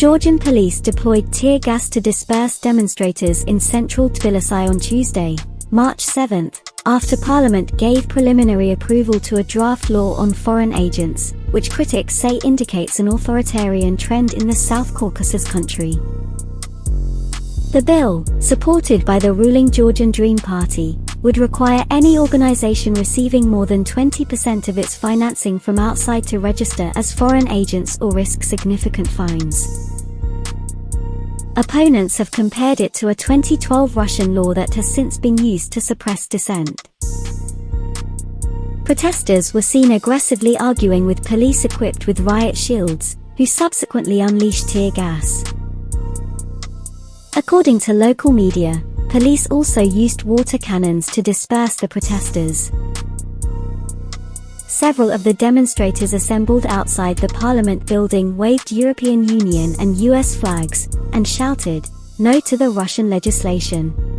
Georgian police deployed tear gas to disperse demonstrators in central Tbilisi on Tuesday, March 7, after Parliament gave preliminary approval to a draft law on foreign agents, which critics say indicates an authoritarian trend in the South Caucasus country. The bill, supported by the ruling Georgian Dream Party, would require any organization receiving more than 20% of its financing from outside to register as foreign agents or risk significant fines. Opponents have compared it to a 2012 Russian law that has since been used to suppress dissent. Protesters were seen aggressively arguing with police equipped with riot shields, who subsequently unleashed tear gas. According to local media, police also used water cannons to disperse the protesters. Several of the demonstrators assembled outside the parliament building waved European Union and US flags and shouted, no to the Russian legislation.